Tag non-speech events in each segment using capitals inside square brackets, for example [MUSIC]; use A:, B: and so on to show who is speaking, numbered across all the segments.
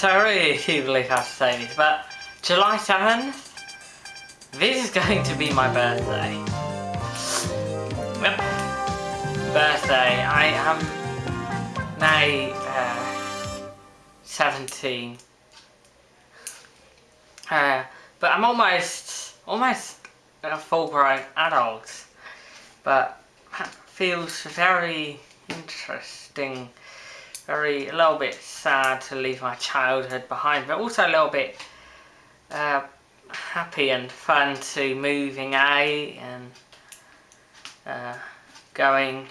A: Yes, I really do believe I have to say this, but July 7th, this is going to be my birthday. Yep. Birthday. I am now uh, 17. Uh, but I'm almost, almost a full-grown adult. But that feels very interesting very a little bit sad to leave my childhood behind, but also a little bit uh, happy and fun to moving out and uh, going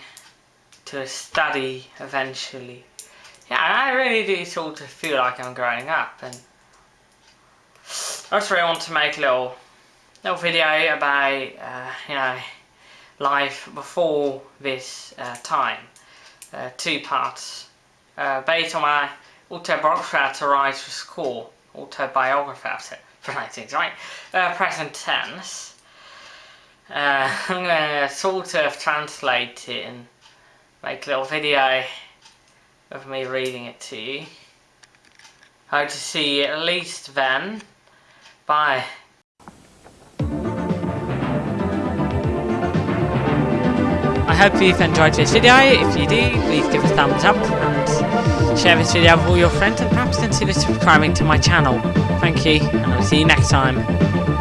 A: to a study eventually. Yeah, I really do sort of feel like I'm growing up and I just really want to make a little little video about uh, you know life before this uh, time. Uh, two parts uh, based on my autobiography to write for school, autobiography for things, right? Uh, present tense. Uh, [LAUGHS] I'm going to sort of translate it and make a little video of me reading it to you. Hope to see you at least then. Bye. I hope you've enjoyed this video. If you do, please give a thumbs up share this video with all your friends and perhaps consider subscribing to my channel. Thank you, and I'll see you next time.